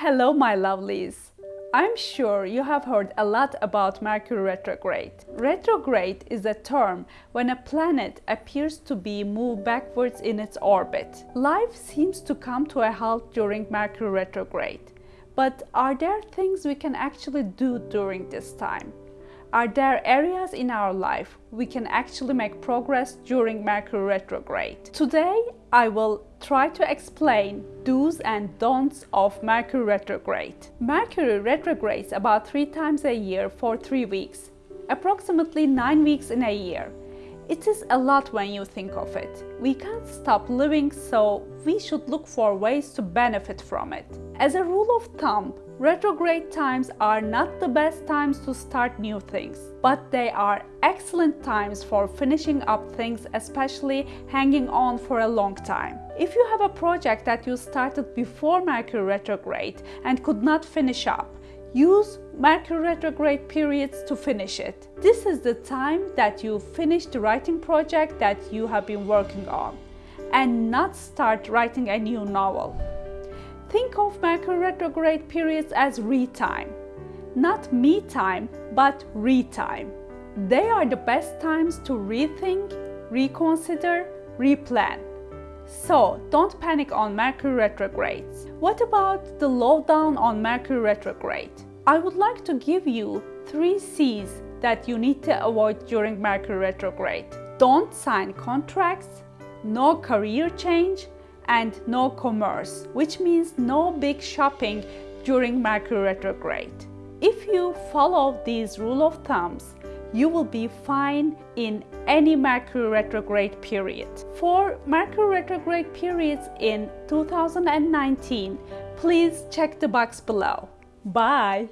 Hello my lovelies! I'm sure you have heard a lot about Mercury retrograde. Retrograde is a term when a planet appears to be moved backwards in its orbit. Life seems to come to a halt during Mercury retrograde. But are there things we can actually do during this time? Are there areas in our life we can actually make progress during Mercury retrograde? Today I will try to explain do's and don'ts of Mercury retrograde. Mercury retrogrades about three times a year for three weeks, approximately nine weeks in a year. It is a lot when you think of it. We can't stop living, so we should look for ways to benefit from it. As a rule of thumb, retrograde times are not the best times to start new things, but they are excellent times for finishing up things, especially hanging on for a long time. If you have a project that you started before Mercury retrograde and could not finish up, Use Mercury retrograde periods to finish it. This is the time that you finish the writing project that you have been working on and not start writing a new novel. Think of Mercury retrograde periods as re-time. Not me time, but re-time. They are the best times to rethink, reconsider, replan. So don't panic on Mercury retrogrades. What about the lowdown on Mercury retrograde? I would like to give you three C's that you need to avoid during Mercury retrograde. Don't sign contracts, no career change, and no commerce, which means no big shopping during Mercury retrograde. If you follow these rule of thumbs, you will be fine in any Mercury retrograde period. For Mercury retrograde periods in 2019, please check the box below. Bye!